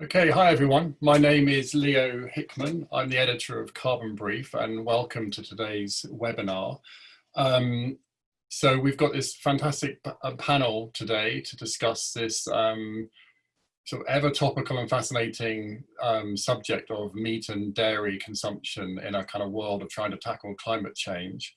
Okay, hi everyone. My name is Leo Hickman. I'm the editor of Carbon Brief and welcome to today's webinar. Um, so we've got this fantastic uh, panel today to discuss this um, sort of ever topical and fascinating um, subject of meat and dairy consumption in a kind of world of trying to tackle climate change.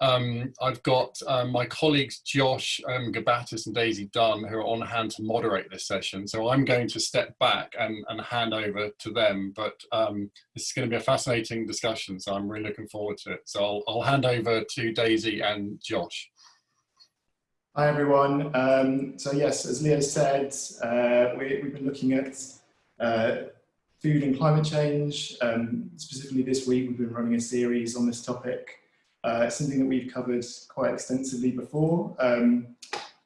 Um, I've got um, my colleagues Josh um, Gabbatiss and Daisy Dunn who are on hand to moderate this session. So I'm going to step back and, and hand over to them, but um, this is going to be a fascinating discussion, so I'm really looking forward to it. So I'll, I'll hand over to Daisy and Josh. Hi everyone. Um, so yes, as Leo said, uh, we, have been looking at uh, food and climate change. Um, specifically this week, we've been running a series on this topic. Uh, something that we've covered quite extensively before, um,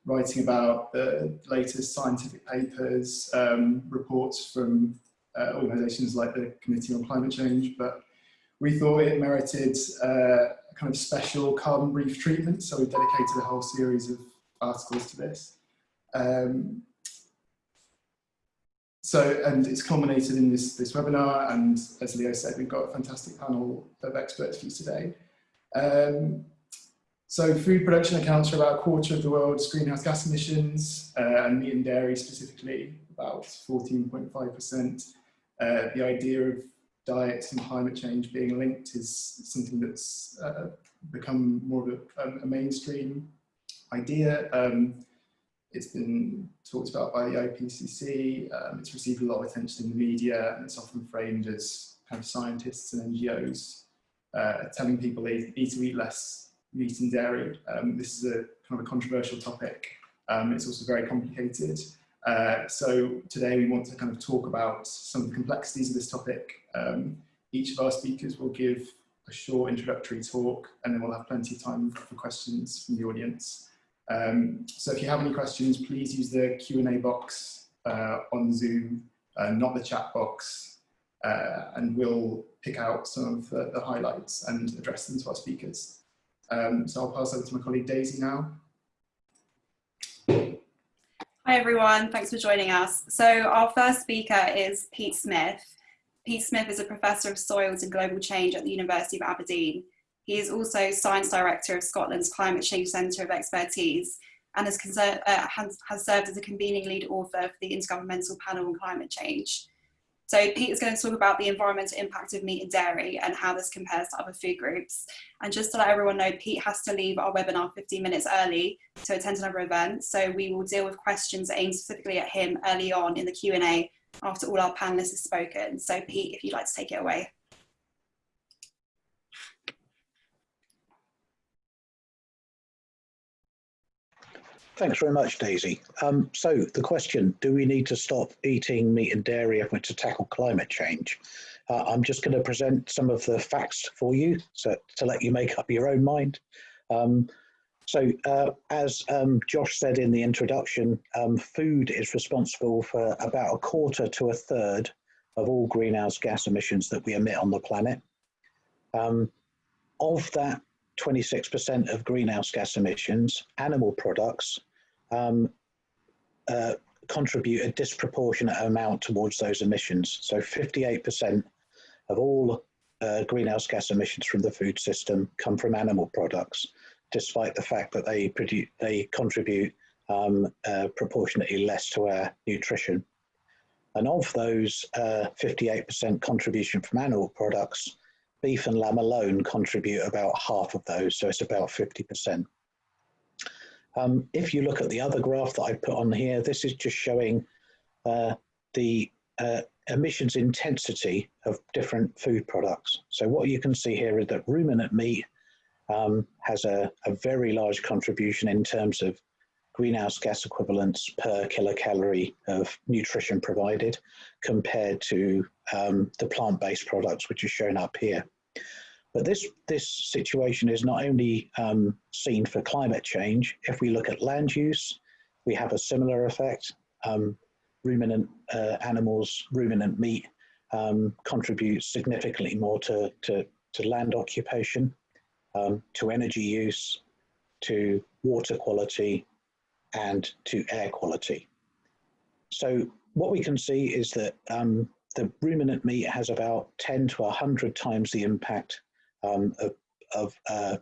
writing about the latest scientific papers, um, reports from uh, organisations like the Committee on Climate Change, but we thought it merited uh, a kind of special carbon brief treatment, so we dedicated a whole series of articles to this. Um, so, and it's culminated in this, this webinar, and as Leo said, we've got a fantastic panel of experts for you today. Um, so food production accounts for about a quarter of the world's greenhouse gas emissions, uh, and meat and dairy specifically, about 14.5%. Uh, the idea of diets and climate change being linked is something that's uh, become more of a, a mainstream idea. Um, it's been talked about by the IPCC, um, it's received a lot of attention in the media, and it's often framed as kind of scientists and NGOs uh, telling people they need to eat less meat and dairy. Um, this is a kind of a controversial topic. Um, it's also very complicated. Uh, so today we want to kind of talk about some of the complexities of this topic. Um, each of our speakers will give a short introductory talk and then we'll have plenty of time for questions from the audience. Um, so if you have any questions, please use the Q&A box uh, on Zoom, uh, not the chat box uh, and we'll pick out some of the, the, highlights and address them to our speakers. Um, so I'll pass over to my colleague Daisy now. Hi everyone, thanks for joining us. So our first speaker is Pete Smith. Pete Smith is a Professor of Soils and Global Change at the University of Aberdeen. He is also Science Director of Scotland's Climate Change Centre of Expertise and has, uh, has, has served as a convening lead author for the Intergovernmental Panel on Climate Change. So Pete is going to talk about the environmental impact of meat and dairy and how this compares to other food groups. And just to let everyone know, Pete has to leave our webinar 15 minutes early to attend another event. So we will deal with questions aimed specifically at him early on in the Q&A after all our panelists have spoken. So Pete, if you'd like to take it away. Thanks very much, Daisy. Um, so the question, do we need to stop eating meat and dairy if we're to tackle climate change? Uh, I'm just going to present some of the facts for you so, to let you make up your own mind. Um, so uh, as um, Josh said in the introduction, um, food is responsible for about a quarter to a third of all greenhouse gas emissions that we emit on the planet. Um, of that 26% of greenhouse gas emissions, animal products um, uh, contribute a disproportionate amount towards those emissions. So 58% of all uh, greenhouse gas emissions from the food system come from animal products, despite the fact that they, produce, they contribute um, uh, proportionately less to our nutrition. And of those 58% uh, contribution from animal products, beef and lamb alone contribute about half of those, so it's about 50%. Um, if you look at the other graph that I put on here, this is just showing uh, the uh, emissions intensity of different food products. So what you can see here is that ruminant meat um, has a, a, very large contribution in terms of greenhouse gas equivalents per kilocalorie of nutrition provided compared to um, the plant-based products, which is shown up here. But this, this situation is not only um, seen for climate change. If we look at land use, we have a similar effect. Um, ruminant uh, animals, ruminant meat um, contributes significantly more to, to, to land occupation, um, to energy use, to water quality, and to air quality. So what we can see is that um, the ruminant meat has about 10 to 100 times the impact um, of, of uh,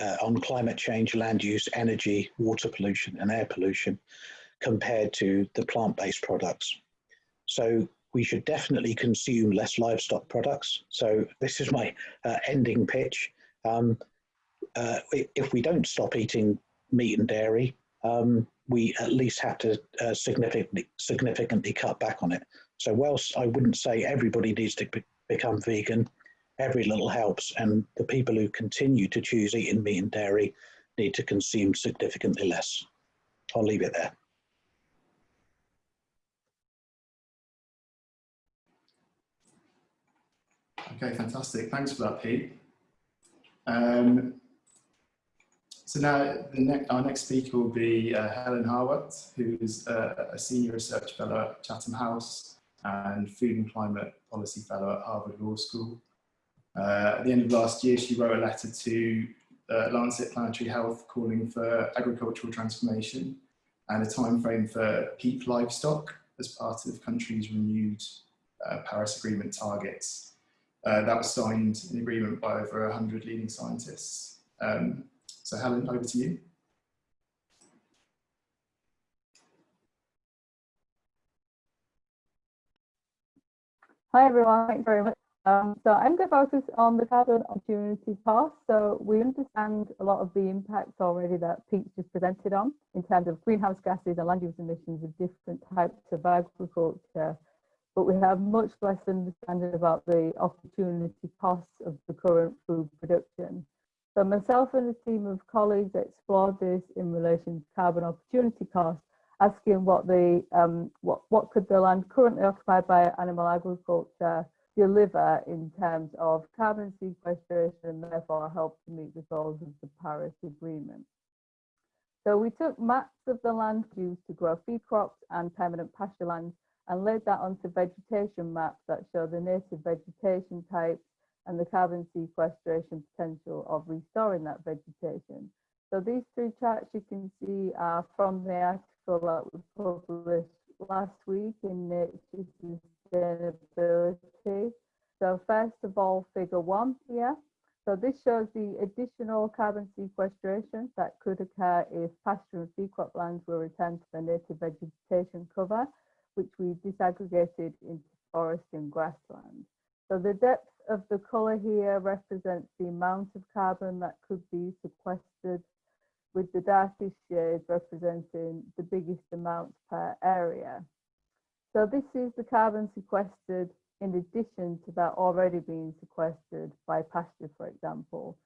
uh, on climate change, land use, energy, water pollution, and air pollution compared to the plant-based products. So we should definitely consume less livestock products. So this is my uh, ending pitch. Um, uh, if we don't stop eating meat and dairy, um, we at least have to uh, significantly significantly cut back on it. So whilst I wouldn't say everybody needs to be become vegan, every little helps, and the people who continue to choose eating meat and dairy need to consume significantly less. I'll leave it there. Okay, fantastic. Thanks for that, Pete. Um, so now our next speaker will be uh, Helen Harwatt, who is uh, a senior research fellow at Chatham House and food and climate policy fellow at Harvard Law School. Uh, at the end of last year, she wrote a letter to uh, Lancet Planetary Health calling for agricultural transformation and a time frame for peak livestock as part of the country's renewed uh, Paris Agreement targets. Uh, that was signed in agreement by over 100 leading scientists. Um, so Helen, over to you. Hi everyone, thanks very much. Um, so I'm going to focus on the carbon opportunity cost. So we understand a lot of the impacts already that Pete's just presented on in terms of greenhouse gases and land use emissions of different types of agriculture but we have much less understanding about the opportunity costs of the current food production. So myself and a team of colleagues explored this in relation to carbon opportunity costs, asking what the um, what what could the land currently occupied by animal agriculture deliver in terms of carbon sequestration and therefore help to meet the goals of the Paris Agreement. So we took maps of the land used to grow feed crops and permanent pasture lands and laid that onto vegetation maps that show the native vegetation types and the carbon sequestration potential of restoring that vegetation. So these three charts you can see are from the article that we published last week in Nature Sustainability. So first of all, figure one here. So this shows the additional carbon sequestration that could occur if pasture and feed crop lands were returned to their native vegetation cover which we disaggregated into forest and grassland. So the depth of the colour here represents the amount of carbon that could be sequestered with the darkest shades representing the biggest amount per area. So this is the carbon sequestered in addition to that already being sequestered by pasture, for example.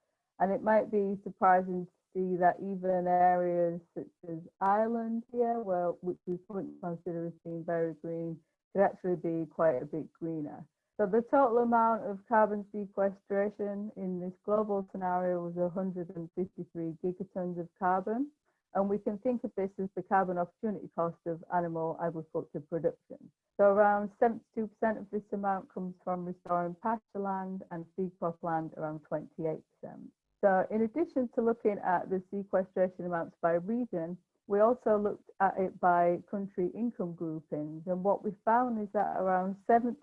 And it might be surprising to see that even areas such as Ireland here, where which we currently consider as being very green, could actually be quite a bit greener. So the total amount of carbon sequestration in this global scenario was 153 gigatons of carbon. And we can think of this as the carbon opportunity cost of animal agriculture production. So around 72% of this amount comes from restoring pasture land and feed crop land around 28%. So in addition to looking at the sequestration amounts by region, we also looked at it by country income groupings. And what we found is that around 70%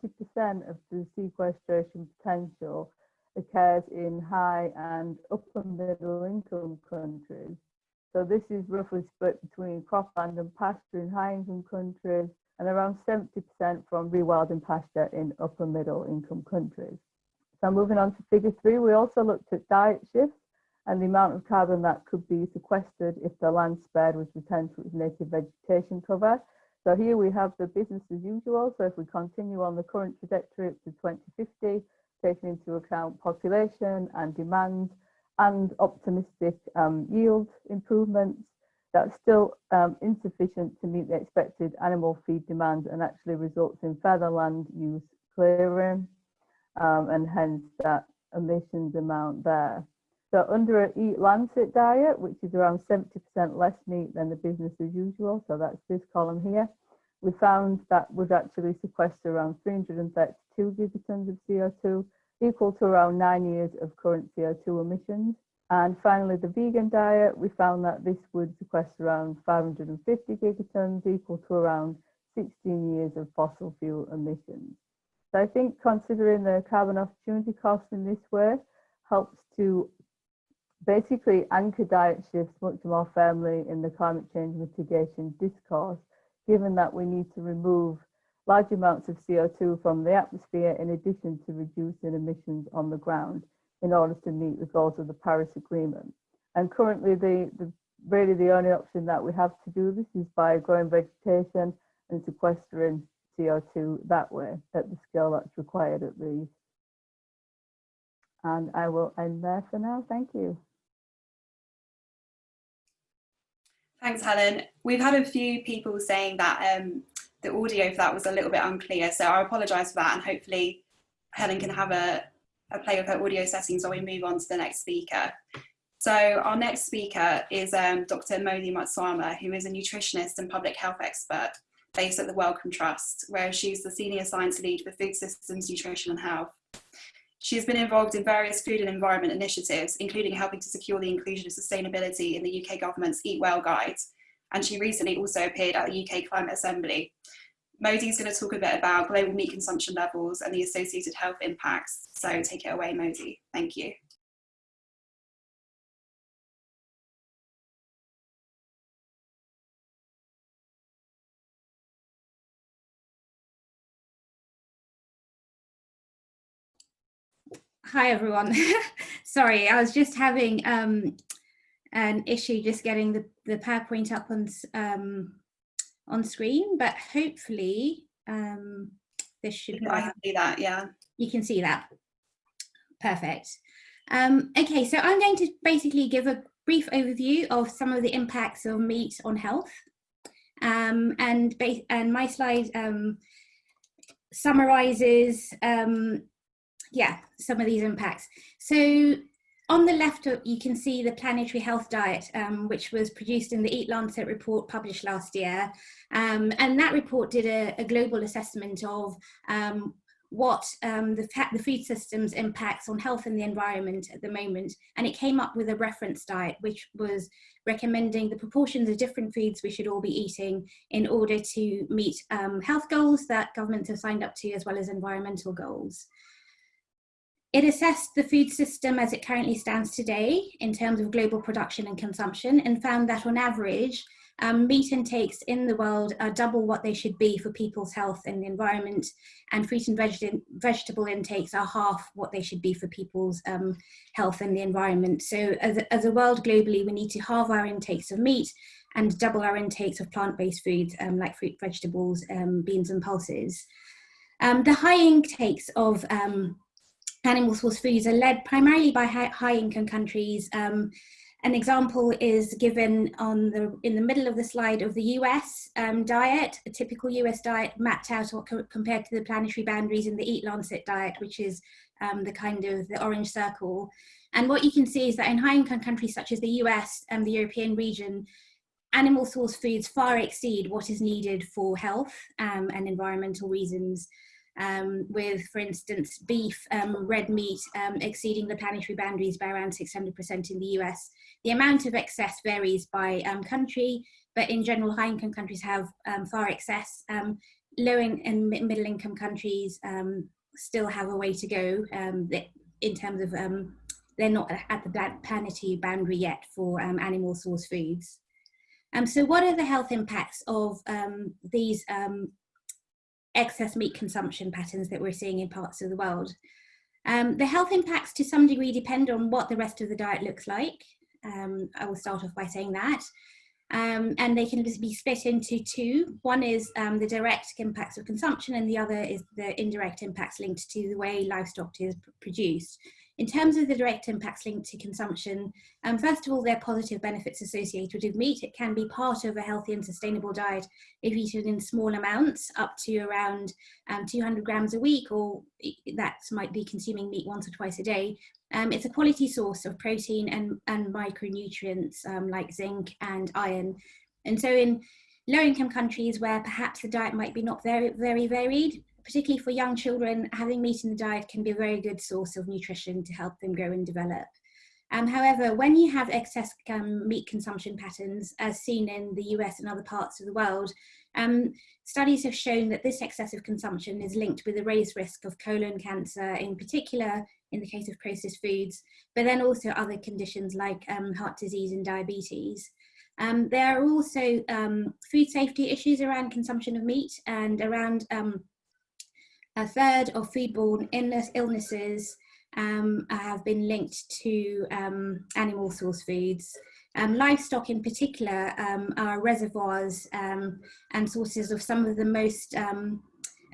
of the sequestration potential occurs in high and upper middle income countries. So this is roughly split between cropland and pasture in high income countries and around 70% from rewilding pasture in upper middle income countries. So moving on to figure three, we also looked at diet shifts and the amount of carbon that could be sequestered if the land spared was returned to its native vegetation cover. So here we have the business as usual. So if we continue on the current trajectory up to 2050, taking into account population and demand and optimistic um, yield improvements, that's still um, insufficient to meet the expected animal feed demand and actually results in further land use clearing um, and hence that emissions amount there. So under an Eat Lancet diet, which is around 70% less meat than the business as usual, so that's this column here, we found that would actually sequester around 332 gigatons of CO2, equal to around nine years of current CO2 emissions. And finally, the vegan diet, we found that this would sequester around 550 gigatons, equal to around 16 years of fossil fuel emissions. So I think considering the carbon opportunity cost in this way helps to basically anchor diet shifts much more firmly in the climate change mitigation discourse, given that we need to remove large amounts of CO2 from the atmosphere in addition to reducing emissions on the ground in order to meet the goals of the Paris Agreement. And currently, the, the really the only option that we have to do this is by growing vegetation and sequestering CO2 that way at the scale that's required at least. And I will end there for now. Thank you. Thanks, Helen. We've had a few people saying that um, the audio for that was a little bit unclear, so I apologise for that, and hopefully Helen can have a, a play with her audio settings while we move on to the next speaker. So our next speaker is um, Dr. Modi Mwatsama, who is a nutritionist and public health expert based at the Wellcome Trust, where she's the senior science lead for food systems, nutrition and health. She has been involved in various food and environment initiatives, including helping to secure the inclusion of sustainability in the UK government's Eatwell Guide. And she recently also appeared at the UK Climate Assembly. Modi is going to talk a bit about global meat consumption levels and the associated health impacts. So take it away, Modi. Thank you. Hi everyone. Sorry, I was just having um, an issue just getting the, the PowerPoint up on, um, on screen, but hopefully um, this should I can see that, yeah. You can see that. Perfect. Um, okay, so I'm going to basically give a brief overview of some of the impacts of meat on health. Um, and, and my slide um, summarizes um, yeah, some of these impacts. So on the left, you can see the planetary health diet, um, which was produced in the Eat Lancet report published last year. Um, and that report did a, a global assessment of um, what um, the, the food system's impacts on health and the environment at the moment. And it came up with a reference diet, which was recommending the proportions of different foods we should all be eating in order to meet um, health goals that governments have signed up to, as well as environmental goals. It assessed the food system as it currently stands today in terms of global production and consumption and found that on average, um, meat intakes in the world are double what they should be for people's health and the environment, and fruit and veg vegetable intakes are half what they should be for people's um, health and the environment. So as a, as a world globally, we need to halve our intakes of meat and double our intakes of plant-based foods um, like fruit, vegetables, um, beans and pulses. Um, the high intakes of um, animal source foods are led primarily by high, income countries. Um, an example is given on the in the middle of the slide of the US um, diet, a typical US diet mapped out or co compared to the planetary boundaries in the Eat Lancet diet, which is um, the kind of the orange circle. And what you can see is that in high income countries such as the US and the European region, animal source foods far exceed what is needed for health um, and environmental reasons um, with, for instance, beef, um, red meat um, exceeding the planetary boundaries by around 600% in the US. The amount of excess varies by um, country, but in general, high income countries have um, far excess. Low in, and middle income countries still have a way to go in terms of they're not at the planetary boundary yet for animal source foods. Um, so what are the health impacts of um, these um, excess meat consumption patterns that we're seeing in parts of the world. Um, the health impacts to some degree depend on what the rest of the diet looks like. Um, I will start off by saying that. Um, and they can be split into two. One is um, the direct impacts of consumption and the other is the indirect impacts linked to the way livestock is produced. In terms of the direct impacts linked to consumption, um, first of all, there are positive benefits associated with meat. It can be part of a healthy and sustainable diet if eaten in small amounts, up to around um, 200 grams a week, or that might be consuming meat once or twice a day. Um, it's a quality source of protein and, and micronutrients um, like zinc and iron. And so in low income countries where perhaps the diet might be not very, very varied, particularly for young children, having meat in the diet can be a very good source of nutrition to help them grow and develop. Um, however, when you have excess um, meat consumption patterns, as seen in the US and other parts of the world, Um, studies have shown that this excessive consumption is linked with a raised risk of colon cancer, in particular in the case of processed foods, but then also other conditions like um, heart disease and diabetes. Um, there are also um, food safety issues around consumption of meat and around a third of foodborne illness, illnesses um, have been linked to um, animal source foods. Um, livestock in particular um, are reservoirs um, and sources of some of the most, um,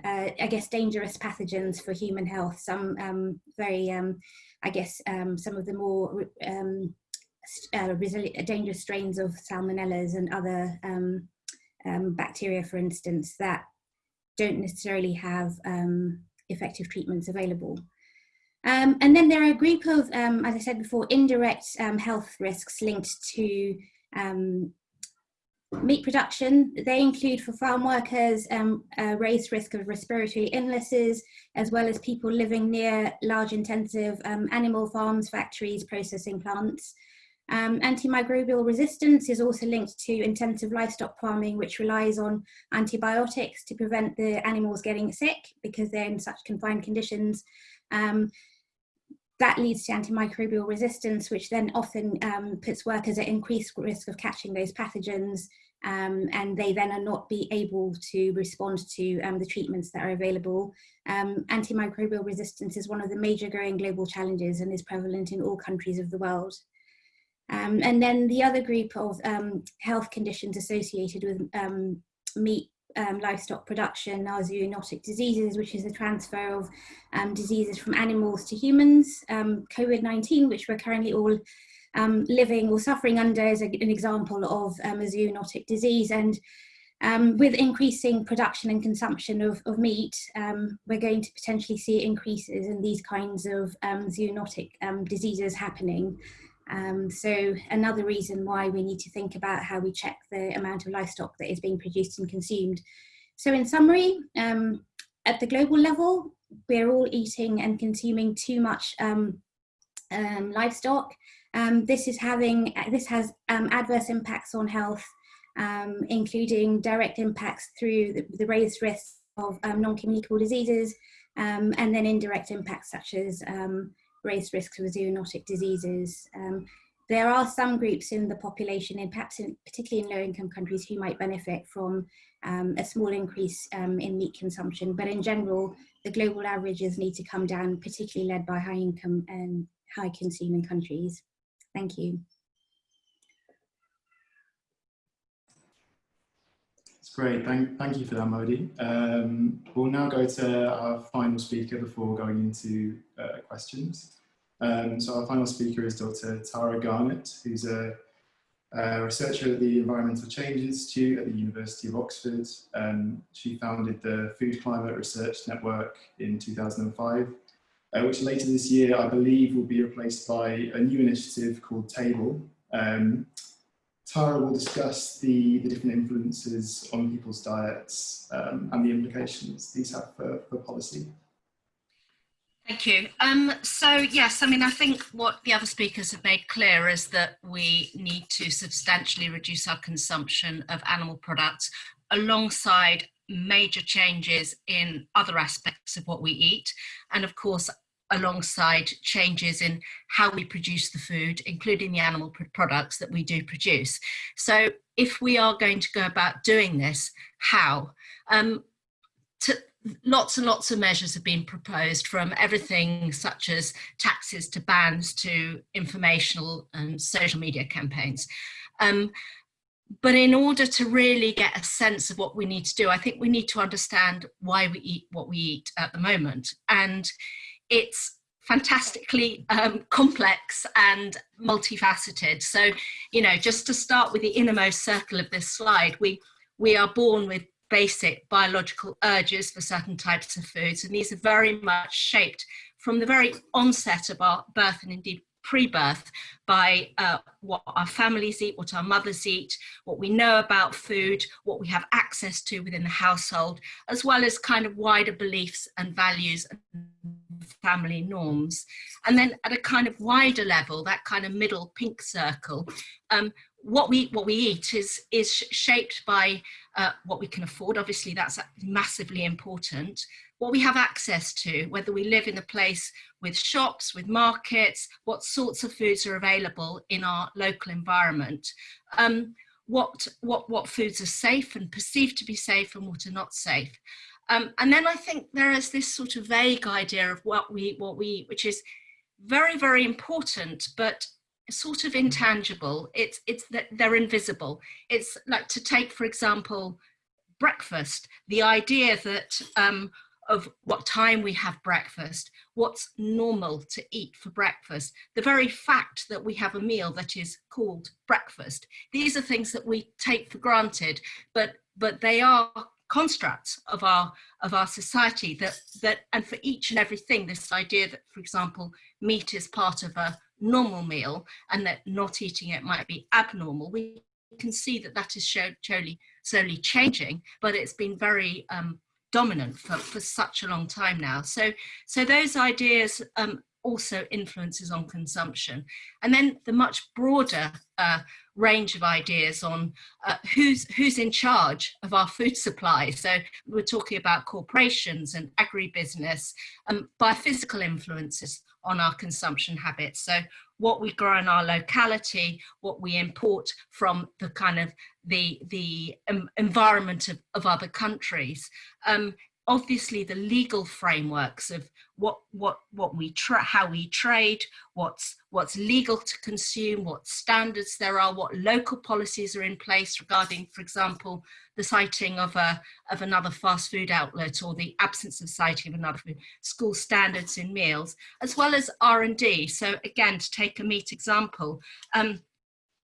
uh, I guess, dangerous pathogens for human health. Some very, I guess, some of the more uh, dangerous strains of salmonellas and other bacteria, for instance, that don't necessarily have effective treatments available. Um, and then there are a group of, um, as I said before, indirect um, health risks linked to um, meat production. They include for farm workers um, a raised risk of respiratory illnesses, as well as people living near large intensive um, animal farms, factories, processing plants. Antimicrobial resistance is also linked to intensive livestock farming, which relies on antibiotics to prevent the animals getting sick because they're in such confined conditions. Um, that leads to antimicrobial resistance, which then often um, puts workers at increased risk of catching those pathogens, um, and they then are not be able to respond to um, the treatments that are available. Um, antimicrobial resistance is one of the major growing global challenges and is prevalent in all countries of the world. Um, and then the other group of um, health conditions associated with meat um, livestock production are zoonotic diseases, which is the transfer of um, diseases from animals to humans. Um, COVID-19, which we're currently all um, living or suffering under is a, an example of um, a zoonotic disease. And um, with increasing production and consumption of, of meat, we're going to potentially see increases in these kinds of zoonotic diseases happening. Um, so another reason why we need to think about how we check the amount of livestock that is being produced and consumed. So in summary, um, at the global level, we're all eating and consuming too much um, um livestock. Um, this is having, this has um, adverse impacts on health, including direct impacts through the, the raised risks of non-communicable diseases, and then indirect impacts such as raised risks of zoonotic diseases. Um, there are some groups in the population, and perhaps in, particularly in low income countries, who might benefit from um, a small increase um, in meat consumption. But in general, the global averages need to come down, particularly led by high income and high consuming countries. Thank you. That's great. Thank, thank you for that, Modi. Um, we'll now go to our final speaker before going into uh, questions. Um, so our final speaker is Dr. Tara Garnett, who's a, a, researcher at the Environmental Change Institute at the University of Oxford. Um, she founded the Food Climate Research Network in 2005, uh, which later this year, I believe, will be replaced by a new initiative called Table. Um, Tara will discuss the, the different influences on people's diets um, and the implications these have for, for policy. Thank you. Um, so yes, I mean, I think what the other speakers have made clear is that we need to substantially reduce our consumption of animal products alongside major changes in other aspects of what we eat. And of course, alongside changes in how we produce the food, including the animal products that we do produce. So if we are going to go about doing this, how? Um, to, lots and lots of measures have been proposed from everything such as taxes to bans to informational and social media campaigns. Um, but in order to really get a sense of what we need to do, I think we need to understand why we eat what we eat at the moment. And it's fantastically um, complex and multifaceted. So, you know, just to start with the innermost circle of this slide, we, we are born with basic biological urges for certain types of foods. And these are very much shaped from the very onset of our birth and indeed pre-birth by uh, what our families eat, what our mothers eat, what we know about food, what we have access to within the household, as well as kind of wider beliefs and values and family norms. And then at a kind of wider level, that kind of middle pink circle, um, what we what we eat is is shaped by uh, what we can afford. Obviously, that's massively important. What we have access to, whether we live in a place with shops, with markets, what sorts of foods are available in our local environment. Um, what what what foods are safe and perceived to be safe and what are not safe. Um, and then I think there is this sort of vague idea of what we what we eat, which is very very important, but sort of intangible. It's it's that they're invisible. It's like to take, for example, breakfast. The idea that um, of what time we have breakfast, what's normal to eat for breakfast, the very fact that we have a meal that is called breakfast. These are things that we take for granted, but but they are constructs of our of our society that that and for each and everything this idea that for example meat is part of a normal meal and that not eating it might be abnormal. We can see that that is slowly slowly changing but it's been very um, dominant for, for such a long time now. So so those ideas um, also influences on consumption. And then the much broader uh, range of ideas on uh, who's, who's in charge of our food supply. So we're talking about corporations and agribusiness, um, biophysical influences on our consumption habits. So what we grow in our locality, what we import from the kind of the, the um, environment of, of other countries. Um, obviously the legal frameworks of what what what we how we trade what's what's legal to consume what standards there are what local policies are in place regarding for example the siting of a of another fast food outlet or the absence of siting of another food school standards in meals as well as r&d so again to take a meat example um,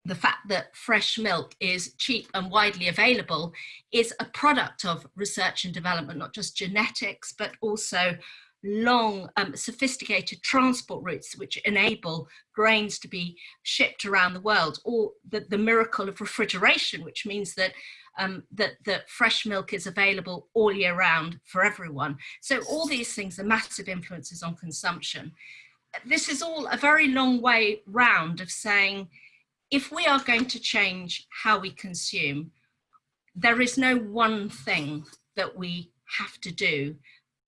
the fact that fresh milk is cheap and widely available is a product of research and development, not just genetics, but also long, um, sophisticated transport routes which enable grains to be shipped around the world, or the, the miracle of refrigeration, which means that um, that, that fresh milk is available all year round for everyone. So all these things are massive influences on consumption. This is all a very long way round of saying, if we are going to change how we consume, there is no one thing that we have to do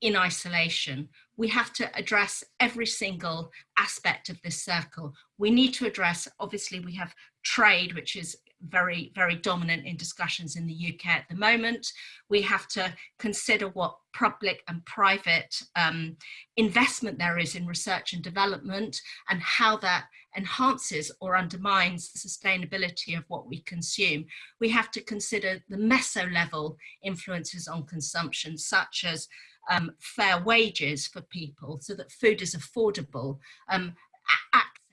in isolation. We have to address every single aspect of this circle. We need to address, obviously we have trade, which is very, very dominant in discussions in the UK at the moment. We have to consider what public and private um, investment there is in research and development and how that enhances or undermines the sustainability of what we consume. We have to consider the meso level influences on consumption, such as um, fair wages for people so that food is affordable, um,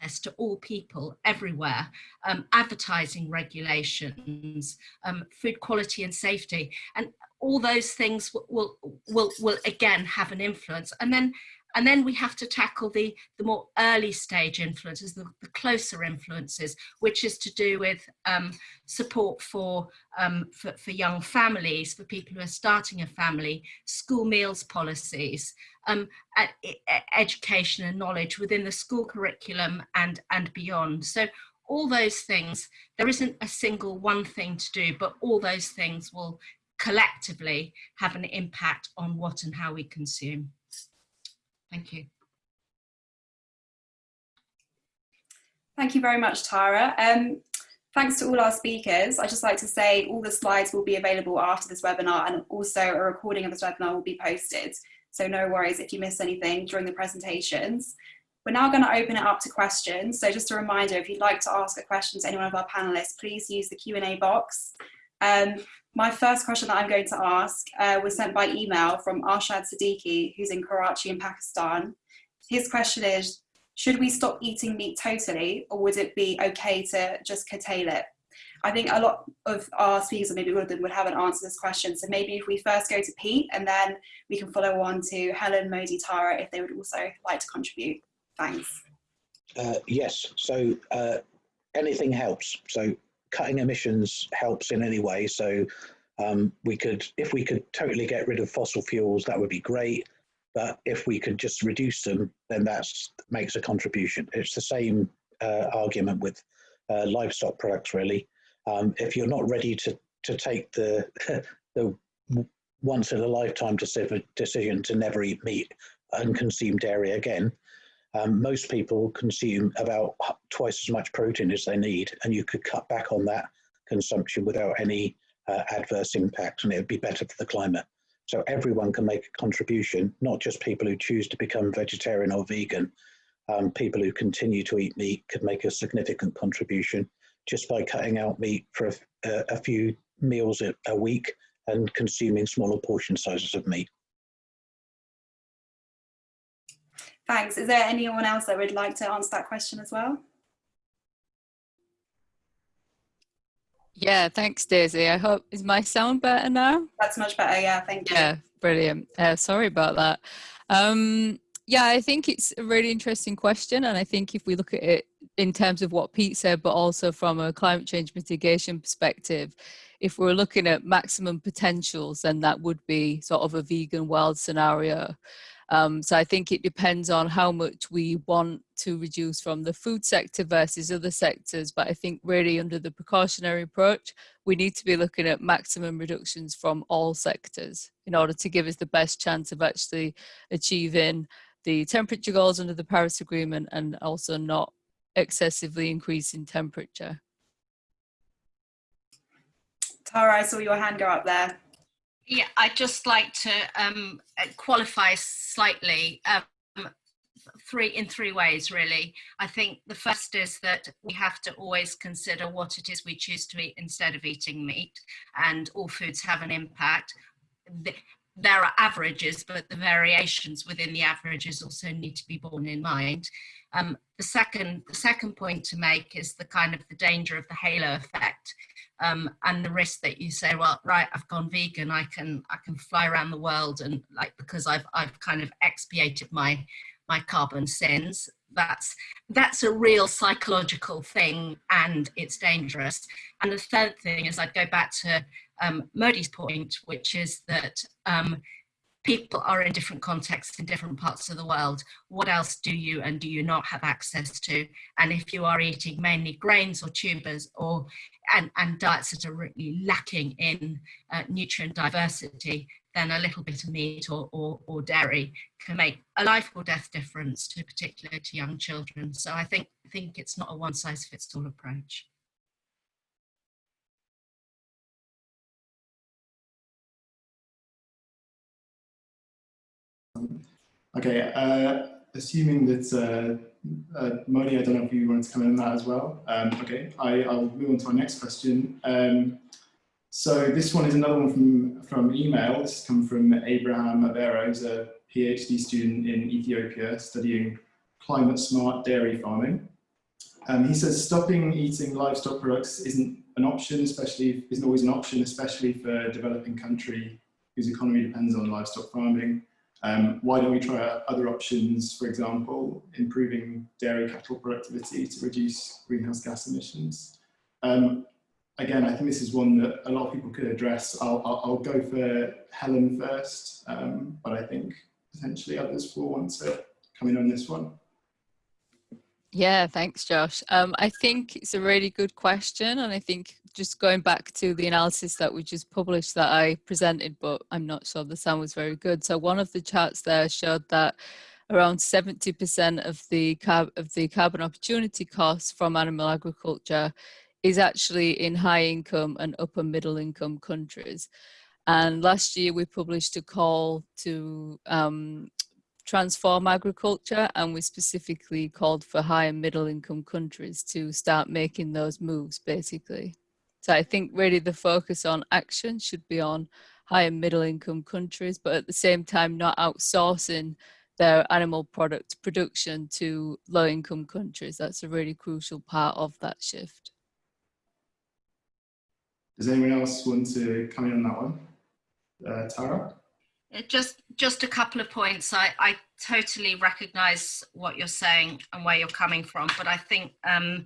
access to all people everywhere, um, advertising regulations, um, food quality and safety, and all those things will, will, will, will again have an influence. And then and then we have to tackle the, the more early stage influences, the, the closer influences, which is to do with um, support for, um, for, for, young families, for people who are starting a family, school meals policies, um, education and knowledge within the school curriculum and, and beyond. So all those things, there isn't a single one thing to do, but all those things will collectively have an impact on what and how we consume. Thank you. Thank you very much, Tara. Um, thanks to all our speakers. I'd just like to say all the slides will be available after this webinar and also a recording of this webinar will be posted. So no worries if you miss anything during the presentations. We're now going to open it up to questions. So just a reminder, if you'd like to ask a question to any one of our panelists, please use the Q&A box. Um, my first question that I'm going to ask uh, was sent by email from Arshad Siddiqui, who's in Karachi in Pakistan. His question is, should we stop eating meat totally or would it be okay to just curtail it? I think a lot of our speakers, or maybe all of them, would have an answer to this question. So maybe if we first go to Pete and then we can follow on to Helen, Modi, Tara, if they would also like to contribute. Thanks. Uh, yes, so uh, anything helps. So cutting emissions helps in any way. So um, we could, if we could totally get rid of fossil fuels, that would be great. But if we could just reduce them, then that makes a contribution. It's the same uh, argument with uh, livestock products really. Um, if you're not ready to, to take the, the once in a lifetime decision to never eat meat and consume dairy again, um, most people consume about twice as much protein as they need, and you could cut back on that consumption without any uh, adverse impact, and it would be better for the climate. So everyone can make a contribution, not just people who choose to become vegetarian or vegan. Um, people who continue to eat meat could make a significant contribution just by cutting out meat for a, a few meals a, a week and consuming smaller portion sizes of meat. Thanks. Is there anyone else that would like to answer that question as well? Yeah, thanks, Daisy. I hope, is my sound better now? That's much better, yeah, thank you. Yeah, brilliant. Uh, sorry about that. Um, yeah, I think it's a really interesting question. And I think if we look at it in terms of what Pete said, but also from a climate change mitigation perspective, if we're looking at maximum potentials, then that would be sort of a vegan world scenario. Um, so I think it depends on how much we want to reduce from the food sector versus other sectors. But I think really under the precautionary approach, we need to be looking at maximum reductions from all sectors in order to give us the best chance of actually achieving the temperature goals under the Paris Agreement and also not excessively increasing temperature. Tara, I saw your hand go up there. Yeah, I'd just like to um, uh, qualify slightly um, three in three ways, really. I think the first is that we have to always consider what it is we choose to eat instead of eating meat, and all foods have an impact. There are averages, but the variations within the averages also need to be borne in mind. Um, the second, the second point to make is the kind of the danger of the halo effect um, and the risk that you say, well, right, I've gone vegan, I can I can fly around the world and like because I've I've kind of expiated my my carbon sins. That's that's a real psychological thing and it's dangerous. And the third thing is I'd go back to um, Modi's point, which is that um, people are in different contexts in different parts of the world. What else do you and do you not have access to? And if you are eating mainly grains or tubers or and, and diets that are really lacking in uh, nutrient diversity, then a little bit of meat or, or, or, dairy can make a life or death difference to particularly to young children. So I think, I think it's not a one size fits all approach. Okay, uh, assuming that uh, uh, Modi, I don't know if you wanted to come in on that as well. Um, okay, I, will move on to our next question. Um, so this one is another one from, from email. This has come from Abraham Avera, who's a PhD student in Ethiopia studying climate smart dairy farming. Um, he says stopping eating livestock products isn't an option, especially isn't always an option, especially for a developing country whose economy depends on livestock farming. Um, why don't we try other options, for example, improving dairy cattle productivity to reduce greenhouse gas emissions? Um, again, I think this is one that a lot of people could address. I'll, I'll, I'll go for Helen first, um, but I think potentially others will want to come in on this one. Yeah, thanks, Josh. Um, I think it's a really good question. And I think just going back to the analysis that we just published that I presented, but I'm not sure the sound was very good. So one of the charts there showed that around 70% of the, of the carbon opportunity costs from animal agriculture is actually in high income and upper middle income countries. And last year we published a call to um, transform agriculture and we specifically called for high and middle income countries to start making those moves basically. So I think really the focus on action should be on high and middle income countries, but at the same time not outsourcing their animal product production to low income countries. That's a really crucial part of that shift. Does anyone else want to come in on that one? Uh, Tara? Just, just a couple of points. I, I totally recognise what you're saying and where you're coming from, but I think, um,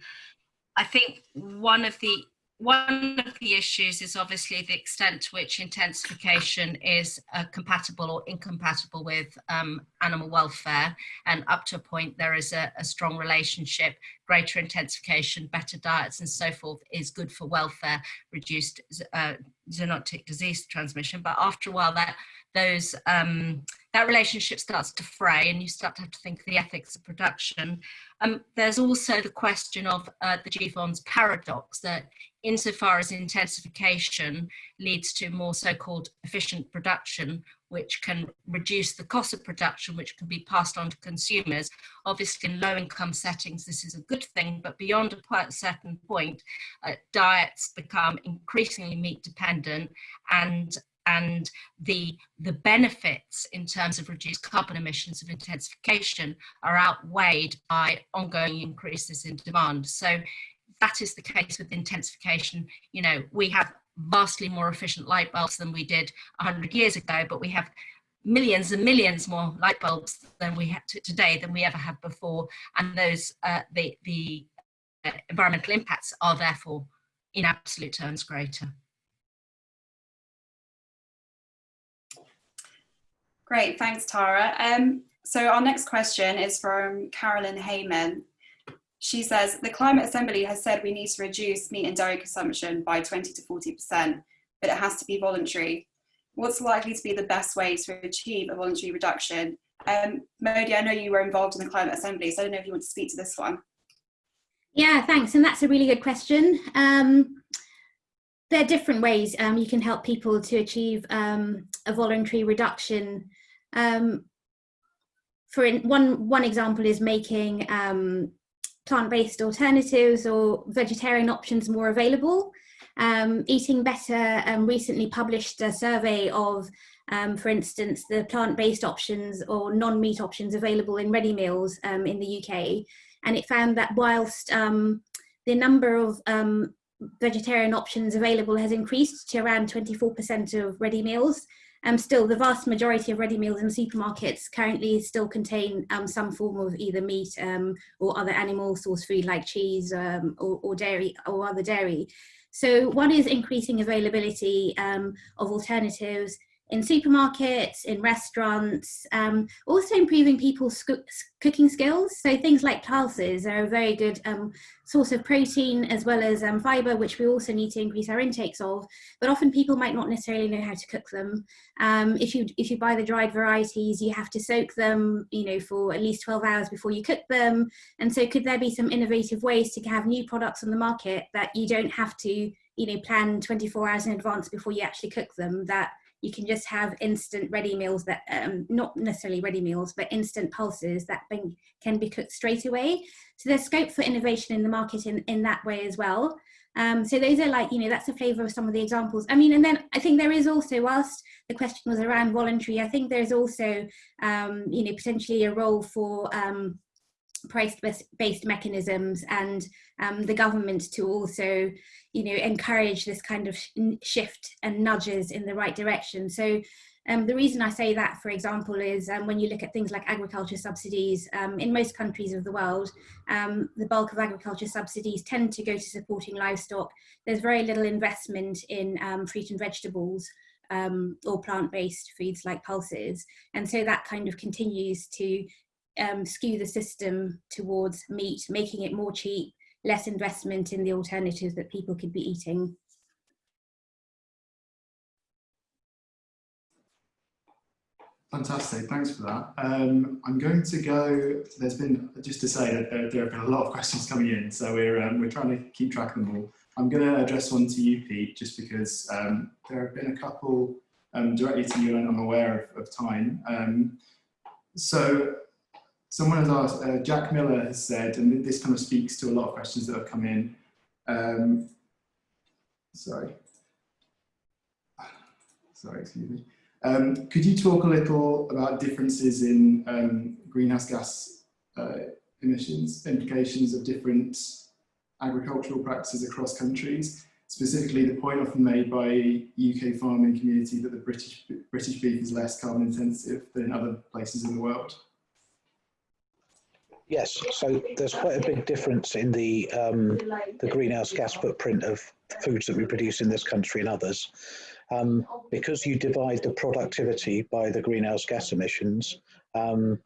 I think one of the one of the issues is obviously the extent to which intensification is uh, compatible or incompatible with um, animal welfare. And up to a point, there is a, a, strong relationship. Greater intensification, better diets, and so forth is good for welfare, reduced uh, zoonotic disease transmission. But after a while, that those um, that relationship starts to fray, and you start to have to think of the ethics of production. Um, there's also the question of uh, the Jevons paradox that insofar as intensification leads to more so-called efficient production, which can reduce the cost of production, which can be passed on to consumers. Obviously, in low-income settings, this is a good thing, but beyond a certain point, uh, diets become increasingly meat-dependent, and and the, the benefits in terms of reduced carbon emissions of intensification are outweighed by ongoing increases in demand. So that is the case with intensification. You know, we have vastly more efficient light bulbs than we did 100 years ago, but we have millions and millions more light bulbs than we have today than we ever have before. And those, uh, the, the uh, environmental impacts are therefore in absolute terms greater. Great, thanks Tara. Um, so our next question is from Carolyn Heyman. She says, the Climate Assembly has said we need to reduce meat and dairy consumption by 20 to 40%, but it has to be voluntary. What's likely to be the best way to achieve a voluntary reduction? Um, Modi, I know you were involved in the Climate Assembly, so I don't know if you want to speak to this one. Yeah, thanks. And that's a really good question. Um, there are different ways um, you can help people to achieve um, a voluntary reduction. Um, for in, one, one example is making um, plant-based alternatives or vegetarian options more available. Um, Eating Better um, recently published a survey of, um, for instance, the plant-based options or non-meat options available in ready meals um, in the UK. And it found that whilst um, the number of um, vegetarian options available has increased to around 24% of ready meals, um, still, the vast majority of ready meals in supermarkets currently still contain um, some form of either meat um, or other animal source food like cheese um, or, or, dairy or other dairy. So one is increasing availability um, of alternatives in supermarkets, in restaurants, um, also improving people's cooking skills. So things like pulses are a very good um, source of protein as well as um, fiber, which we also need to increase our intakes of. But often people might not necessarily know how to cook them. Um, if you if you buy the dried varieties, you have to soak them, you know, for at least 12 hours before you cook them. And so could there be some innovative ways to have new products on the market that you don't have to, you know, plan 24 hours in advance before you actually cook them that you can just have instant ready meals that, um, not necessarily ready meals, but instant pulses that can be cooked straight away. So there's scope for innovation in the market in, in that way as well. Um, so those are like, you know, that's a flavour of some of the examples. I mean, and then I think there is also, whilst the question was around voluntary, I think there's also, um, you know, potentially a role for um, price-based mechanisms and um, the government to also, you know, encourage this kind of shift and nudges in the right direction. So um, the reason I say that, for example, is um, when you look at things like agriculture subsidies, um, in most countries of the world, um, the bulk of agriculture subsidies tend to go to supporting livestock. There's very little investment in um, fruit and vegetables um, or plant-based foods like pulses. And so that kind of continues to skew the system towards meat, making it more cheap, less investment in the alternatives that people could be eating. Fantastic, thanks for that. Um, I'm going to go, there's been, just to say that there, there have been a lot of questions coming in, so we're, um, we're trying to keep track of them all. I'm going to address one to you, Pete, just because um, there have been a couple um, directly to you and I'm aware of, of time. Um, so someone has asked, uh, Jack Miller has said, and this kind of speaks to a lot of questions that have come in. Um, sorry. Sorry, excuse me. Um, could you talk a little about differences in um, greenhouse gas uh, emissions, implications of different agricultural practices across countries, specifically the point often made by UK farming community that the British, British beef is less carbon intensive than other places in the world? Yes, so there's quite a big difference in the um, the greenhouse gas footprint of foods that we produce in this country and others. Um, because you divide the productivity by the greenhouse gas emissions, um,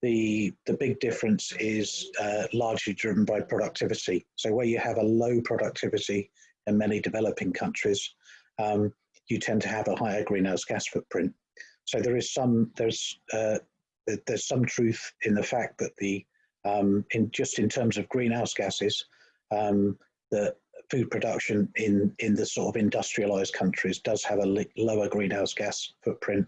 the the big difference is uh, largely driven by productivity. So where you have a low productivity in many developing countries, um, you tend to have a higher greenhouse gas footprint. So there is some there's uh, there's some truth in the fact that the um, in just in terms of greenhouse gases, um, the food production in, in the sort of industrialized countries does have a lower greenhouse gas footprint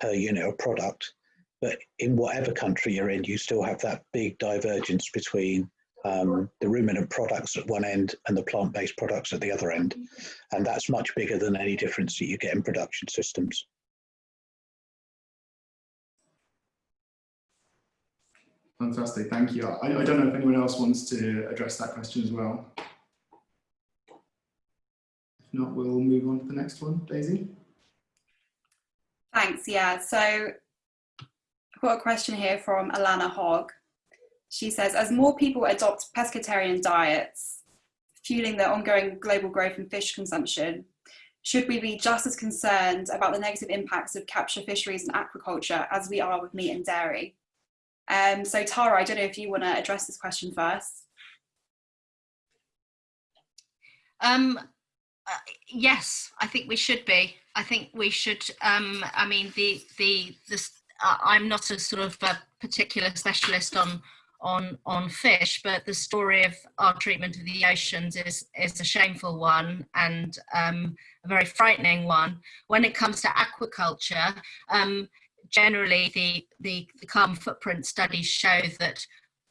per unit of product. But in whatever country you're in, you still have that big divergence between um, the ruminant products at one end and the plant-based products at the other end. And that's much bigger than any difference that you get in production systems. Fantastic, thank you. I, I don't know if anyone else wants to address that question as well. If not, we'll move on to the next one. Daisy? Thanks, yeah. So I've got a question here from Alana Hogg. She says, as more people adopt pescatarian diets, fueling the ongoing global growth in fish consumption, should we be just as concerned about the negative impacts of capture fisheries and aquaculture as we are with meat and dairy? Um, so Tara, I don't know if you want to address this question first. Um, uh, yes, I think we should be. I think we should. Um, I mean, the the this. Uh, I'm not a sort of a particular specialist on on on fish, but the story of our treatment of the oceans is is a shameful one and um, a very frightening one. When it comes to aquaculture, um, generally the, the, the carbon footprint studies show that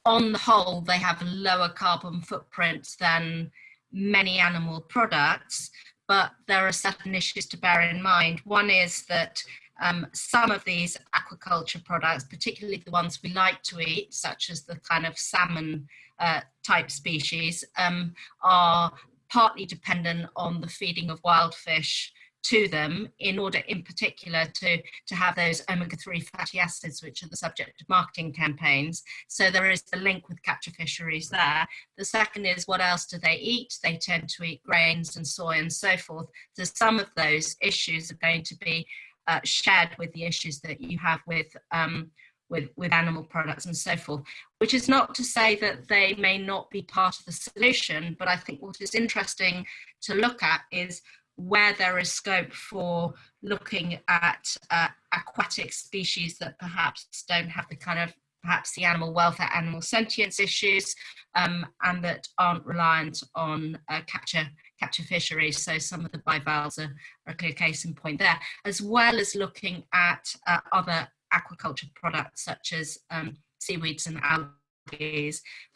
on the whole, they have lower carbon footprint than many animal products, but there are certain issues to bear in mind. One is that um, some of these aquaculture products, particularly the ones we like to eat, such as the kind of salmon uh, type species, um, are partly dependent on the feeding of wild fish to them in order in particular to, to have those omega-3 fatty acids, which are the subject of marketing campaigns. So there is the link with capture fisheries there. The second is what else do they eat? They tend to eat grains and soy and so forth. So some of those issues are going to be uh, shared with the issues that you have with um, with, with animal products and so forth, which is not to say that they may not be part of the solution, but I think what is interesting to look at is where there is scope for looking at uh, aquatic species that perhaps don't have the kind of perhaps the animal welfare, animal sentience issues, um, and that aren't reliant on uh, capture capture fisheries. So some of the bivalves are, are, a clear case in point there, as well as looking at uh, other aquaculture products such as um, seaweeds and algae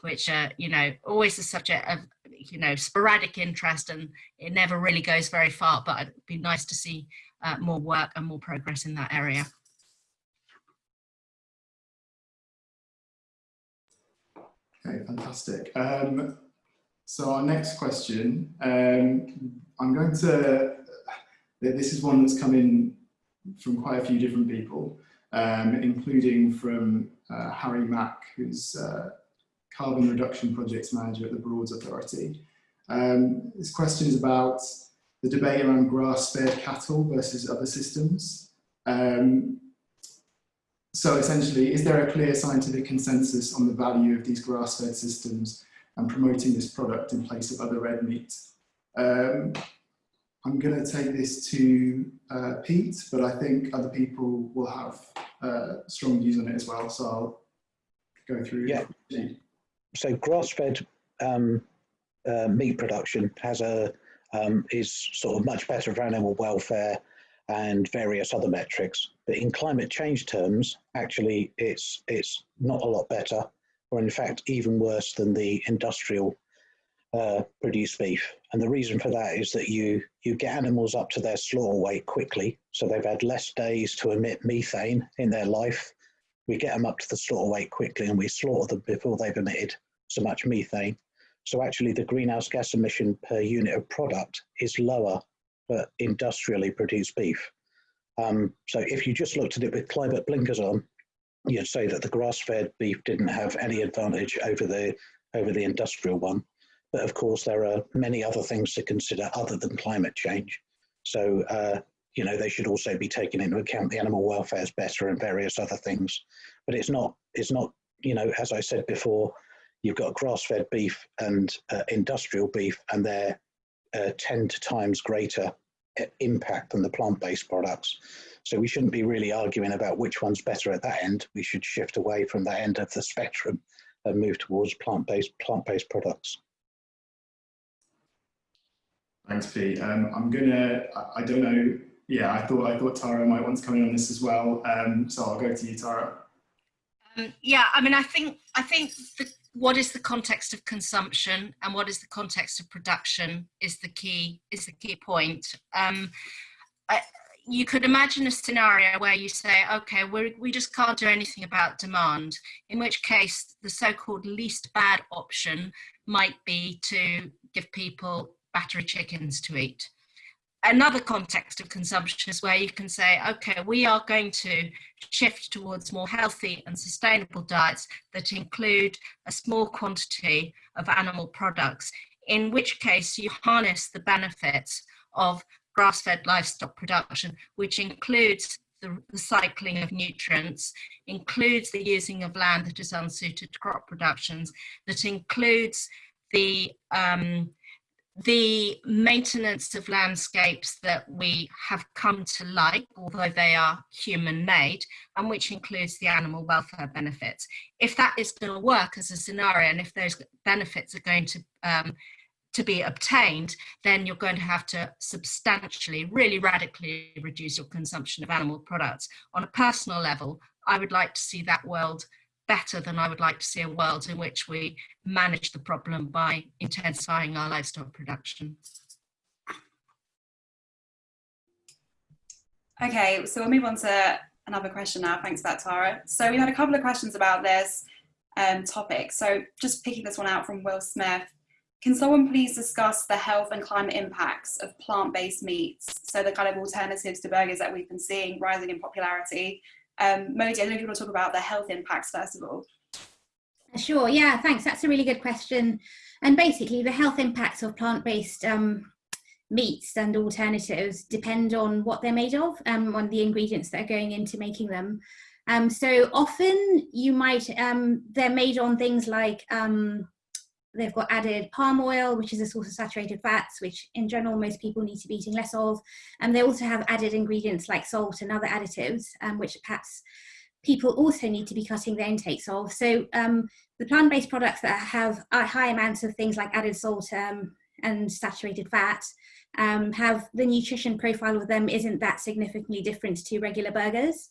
which are, you know, always the subject of, you know, sporadic interest and it never really goes very far, but it'd be nice to see uh, more work and more progress in that area. Okay, fantastic. Um, so our next question, um, I'm going to, this is one that's come in from quite a few different people, um, including from uh, Harry Mack, who's uh, Carbon Reduction Projects Manager at the Broads Authority. Um, this question is about the debate around grass-fed cattle versus other systems. Um, so essentially, is there a clear scientific consensus on the value of these grass-fed systems and promoting this product in place of other red meat? Um, I'm going to take this to uh, Pete, but I think other people will have uh, strong views on it as well. So I'll go through. Yeah. So grass-fed um, uh, meat production has a um, is sort of much better for animal welfare and various other metrics. But in climate change terms, actually, it's it's not a lot better, or in fact, even worse than the industrial uh, produce beef. And the reason for that is that you, you get animals up to their slaughter weight quickly. So they've had less days to emit methane in their life. We get them up to the slaughter weight quickly and we slaughter them before they've emitted so much methane. So actually the greenhouse gas emission per unit of product is lower for industrially produced beef. Um, so if you just looked at it with climate blinkers on, you'd say that the grass-fed beef didn't have any advantage over the over the industrial one. But of course, there are many other things to consider other than climate change. So, uh, you know, they should also be taken into account. The animal welfare is better and various other things. But it's not, it's not, you know, as I said before, you've got grass-fed beef and uh, industrial beef, and they're uh, 10 times greater uh, impact than the plant-based products. So we shouldn't be really arguing about which one's better at that end. We should shift away from that end of the spectrum and move towards plant-based plant-based products. Thanks, Pete. Um, I'm gonna. I don't know. Yeah, I thought I thought Tara might want to come in on this as well. Um, so I'll go to you, Tara. Um, yeah, I mean, I think I think the, what is the context of consumption and what is the context of production is the key is the key point. Um, I, you could imagine a scenario where you say, okay, we we just can't do anything about demand, in which case the so-called least bad option might be to give people battery chickens to eat. Another context of consumption is where you can say, okay, we are going to shift towards more healthy and sustainable diets that include a small quantity of animal products, in which case you harness the benefits of grass-fed livestock production, which includes the recycling of nutrients, includes the using of land that is unsuited to crop productions, that includes the um, the maintenance of landscapes that we have come to like, although they are human made, and which includes the animal welfare benefits. If that is going to work as a scenario, and if those benefits are going to um, to be obtained, then you're going to have to substantially, really radically reduce your consumption of animal products. On a personal level, I would like to see that world better than I would like to see a world in which we manage the problem by intensifying our livestock production. Okay, so we'll move on to another question now. Thanks for that, Tara. So we had a couple of questions about this um, topic. So just picking this one out from Will Smith. Can someone please discuss the health and climate impacts of plant-based meats? So the kind of alternatives to burgers that we've been seeing rising in popularity. Um, Modi, I don't know if you want to talk about the health impacts first of all. Sure, yeah, thanks. That's a really good question. And basically the health impacts of plant-based um, meats and alternatives depend on what they're made of, um, on the ingredients that are going into making them. Um, so often you might, um, they're made on things like um, They've got added palm oil, which is a source of saturated fats, which in general most people need to be eating less of. And they also have added ingredients like salt and other additives, um, which perhaps people also need to be cutting their intakes of. So um, the plant-based products that have high amounts of things like added salt um, and saturated fat um, have the nutrition profile of them isn't that significantly different to regular burgers.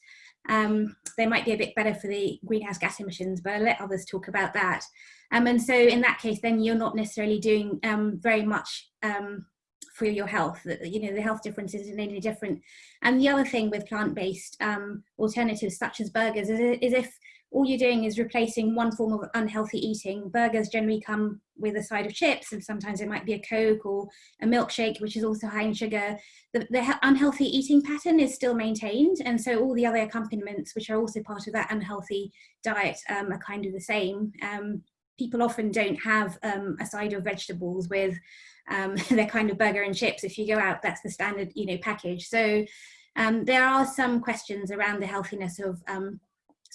Um, they might be a bit better for the greenhouse gas emissions, but I'll let others talk about that. Um, and so in that case, then you're not necessarily doing um, very much um, for your health. You know, the health difference isn't any different. And the other thing with plant-based um, alternatives such as burgers is, is if all you're doing is replacing one form of unhealthy eating. Burgers generally come with a side of chips and sometimes it might be a Coke or a milkshake, which is also high in sugar. The, the unhealthy eating pattern is still maintained. And so all the other accompaniments, which are also part of that unhealthy diet, um, are kind of the same. Um, people often don't have um, a side of vegetables with um, their kind of burger and chips. If you go out, that's the standard, you know, package. So um, there are some questions around the healthiness of um,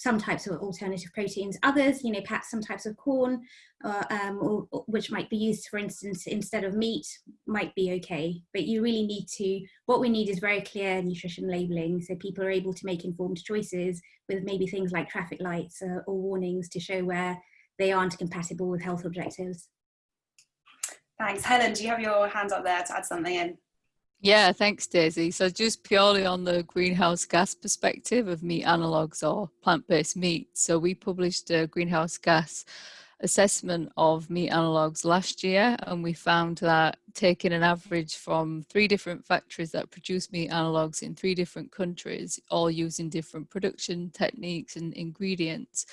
some types of alternative proteins. Others, you know, perhaps some types of corn, uh, um, or, or, which might be used, for instance, instead of meat, might be okay. But you really need to, what we need is very clear nutrition labeling, so people are able to make informed choices with maybe things like traffic lights uh, or warnings to show where they aren't compatible with health objectives. Thanks. Helen, do you have your hand up there to add something in? Yeah, thanks, Daisy. So just purely on the greenhouse gas perspective of meat analogues or plant-based meat. So we published a greenhouse gas assessment of meat analogues last year and we found that taking an average from three different factories that produce meat analogues in three different countries all using different production techniques and ingredients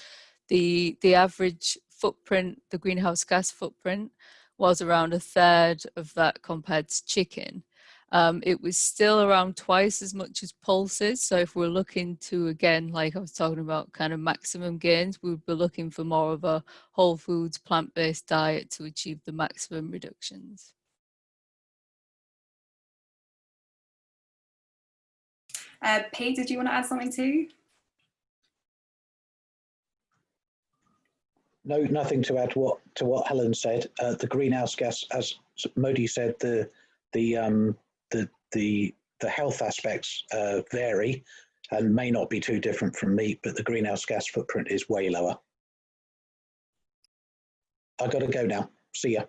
the the average footprint, the greenhouse gas footprint, was around a third of that compared to chicken. Um, it was still around twice as much as pulses. So if we're looking to, again, like I was talking about kind of maximum gains, we would be looking for more of a whole foods, plant-based diet to achieve the maximum reductions. Uh, Pete, did you want to add something too? No, nothing to add what to what Helen said. Uh, the greenhouse gas, as Modi said, the the um, the the the health aspects uh, vary and may not be too different from meat, but the greenhouse gas footprint is way lower. I got to go now. See ya.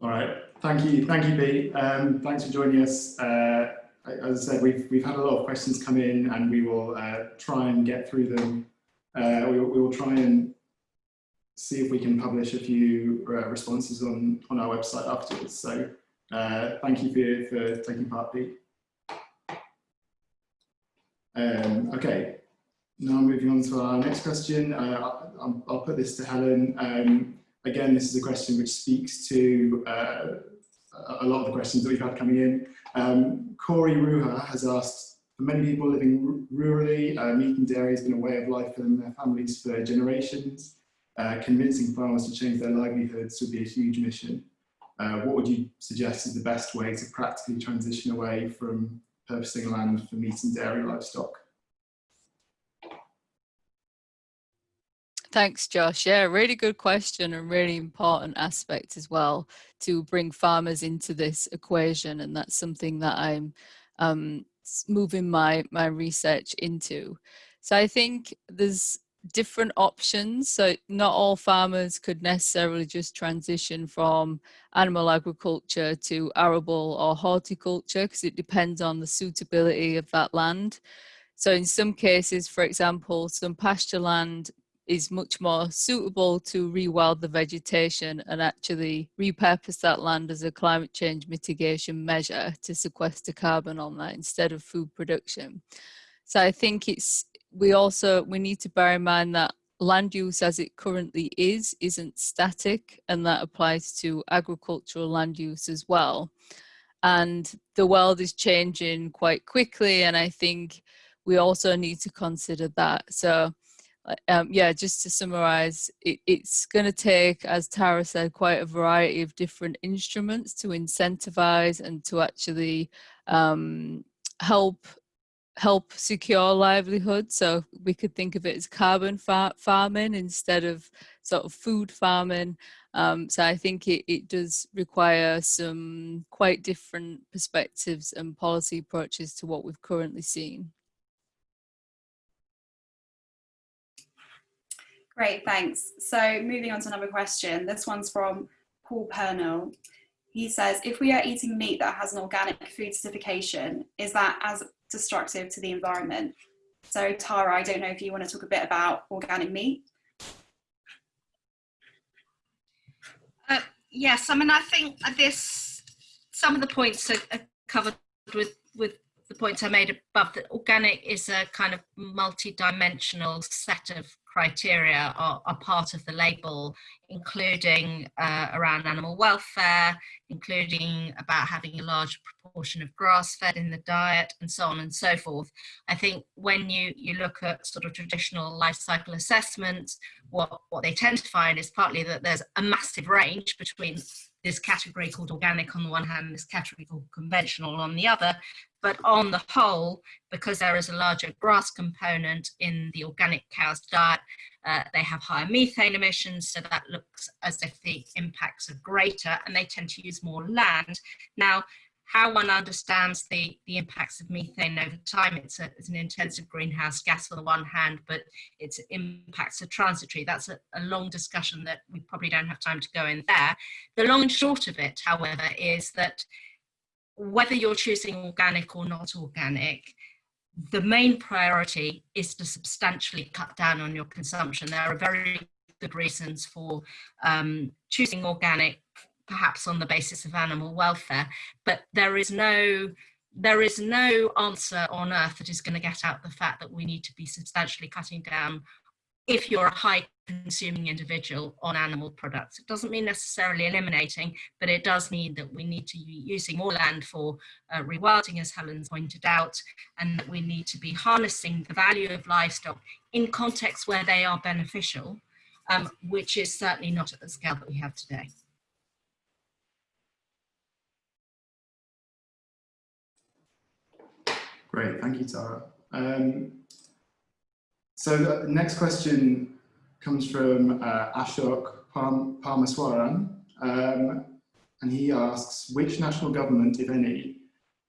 All right. Thank you. Thank you, Pete. Um, thanks for joining us. Uh, as I said, we've, we've had a lot of questions come in and we will uh, try and get through them. Uh, we, we will try and see if we can publish a few uh, responses on, on our website afterwards. So uh, thank you for, for taking part, Pete. Um, okay, now moving on to our next question. Uh, I'll, I'll, put this to Helen. Um, again, this is a question which speaks to uh, a lot of the questions that we've had coming in. Um, Corey Ruha has asked, for many people living rurally, uh, meat and dairy has been a way of life for them and their families for generations. Uh, convincing farmers to change their livelihoods would be a huge mission. Uh, what would you suggest is the best way to practically transition away from purchasing land for meat and dairy livestock? Thanks, Josh. Yeah, really good question and really important aspect as well to bring farmers into this equation. And that's something that I'm um, moving my, my research into. So I think there's different options. So not all farmers could necessarily just transition from animal agriculture to arable or horticulture because it depends on the suitability of that land. So in some cases, for example, some pasture land is much more suitable to rewild the vegetation and actually repurpose that land as a climate change mitigation measure to sequester carbon on that instead of food production. So I think it's we also we need to bear in mind that land use as it currently is isn't static and that applies to agricultural land use as well. And the world is changing quite quickly and I think we also need to consider that. So um, yeah, just to summarize, it, it's going to take, as Tara said, quite a variety of different instruments to incentivize and to actually um, help help secure livelihood. So we could think of it as carbon far farming instead of sort of food farming. Um, so I think it, it does require some quite different perspectives and policy approaches to what we've currently seen. Great, thanks. So moving on to another question. This one's from Paul Pernell. He says, if we are eating meat that has an organic food certification, is that as destructive to the environment? So Tara, I don't know if you want to talk a bit about organic meat. Uh, yes, I mean, I think this, some of the points are, are covered with, with the points I made above that organic is a kind of multi-dimensional set of criteria are, are part of the label, including uh, around animal welfare, including about having a large proportion of grass fed in the diet and so on and so forth. I think when you, you look at sort of traditional life cycle assessments, what, what they tend to find is partly that there's a massive range between this category called organic on the one hand, this category called conventional on the other, but on the whole, because there is a larger grass component in the organic cow's diet, uh, they have higher methane emissions, so that looks as if the impacts are greater and they tend to use more land. Now, how one understands the, the impacts of methane over time, it's, a, it's an intensive greenhouse gas on the one hand, but its impacts are transitory. That's a, a long discussion that we probably don't have time to go in there. The long and short of it, however, is that whether you're choosing organic or not organic, the main priority is to substantially cut down on your consumption. There are very good reasons for um, choosing organic, perhaps on the basis of animal welfare, but there is no there is no answer on earth that is going to get out the fact that we need to be substantially cutting down if you're a high consuming individual on animal products. It doesn't mean necessarily eliminating, but it does mean that we need to be using more land for uh, rewilding, as Helen's pointed out, and that we need to be harnessing the value of livestock in contexts where they are beneficial, um, which is certainly not at the scale that we have today. Great, thank you, Tara. Um, so the next question comes from uh, Ashok Parm Parmaswaran, um, and he asks, which national government, if any,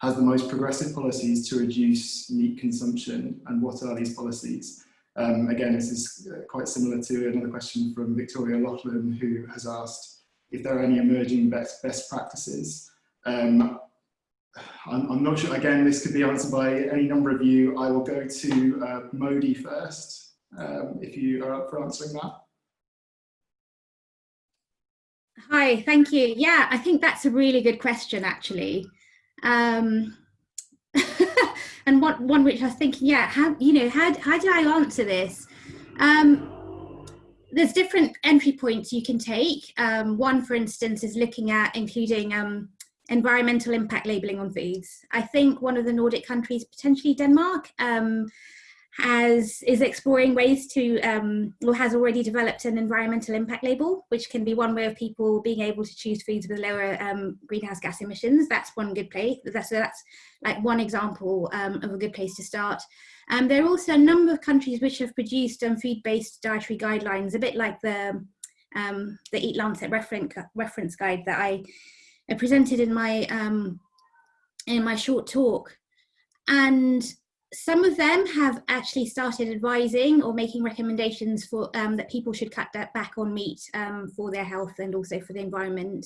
has the most progressive policies to reduce meat consumption, and what are these policies? Um, again, this is uh, quite similar to another question from Victoria Loughlin, who has asked if there are any emerging best, best practices. Um, I'm, I'm, not sure, again, this could be answered by any number of you. I will go to uh, Modi first, um, if you are up for answering that. Hi, thank you. Yeah, I think that's a really good question, actually. Um, and one, one which I was thinking, yeah, how, you know, how, how do I answer this? Um, there's different entry points you can take. Um, one, for instance, is looking at including um, environmental impact labelling on foods. I think one of the Nordic countries, potentially Denmark, um, has is exploring ways to um, or has already developed an environmental impact label, which can be one way of people being able to choose foods with lower um, greenhouse gas emissions. That's one good place. That's that's like one example um, of a good place to start. Um, there are also a number of countries which have produced um, food-based dietary guidelines, a bit like the um, the EAT-Lancet reference reference guide that I presented in my um, in my short talk, and some of them have actually started advising or making recommendations for um, that people should cut back on meat um, for their health and also for the environment,